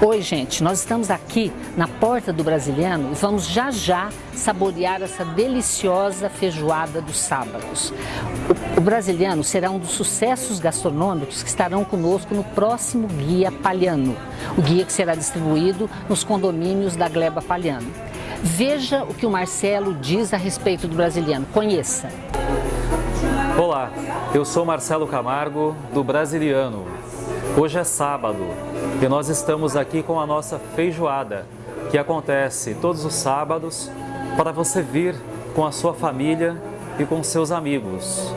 Oi, gente, nós estamos aqui na porta do Brasiliano e vamos já já saborear essa deliciosa feijoada dos sábados. O, o Brasiliano será um dos sucessos gastronômicos que estarão conosco no próximo Guia Palhano, o guia que será distribuído nos condomínios da Gleba Palhano. Veja o que o Marcelo diz a respeito do Brasiliano, conheça. Olá, eu sou Marcelo Camargo, do Brasiliano. Hoje é sábado e nós estamos aqui com a nossa feijoada, que acontece todos os sábados para você vir com a sua família e com seus amigos.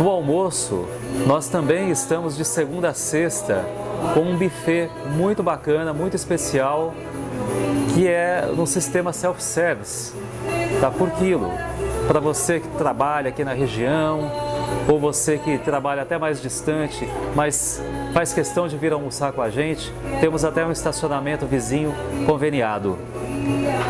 No almoço, nós também estamos de segunda a sexta com um buffet muito bacana, muito especial, que é no sistema self-service, tá por quilo. Para você que trabalha aqui na região, ou você que trabalha até mais distante, mas faz questão de vir almoçar com a gente, temos até um estacionamento vizinho conveniado.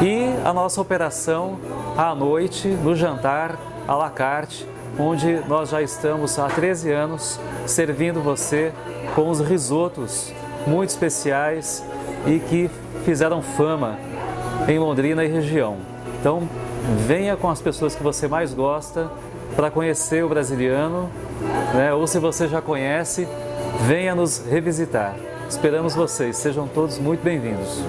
E a nossa operação à noite, no jantar, à la carte, onde nós já estamos há 13 anos servindo você com os risotos muito especiais e que fizeram fama em Londrina e região. Então, venha com as pessoas que você mais gosta para conhecer o brasiliano, né? ou se você já conhece, venha nos revisitar. Esperamos vocês, sejam todos muito bem-vindos.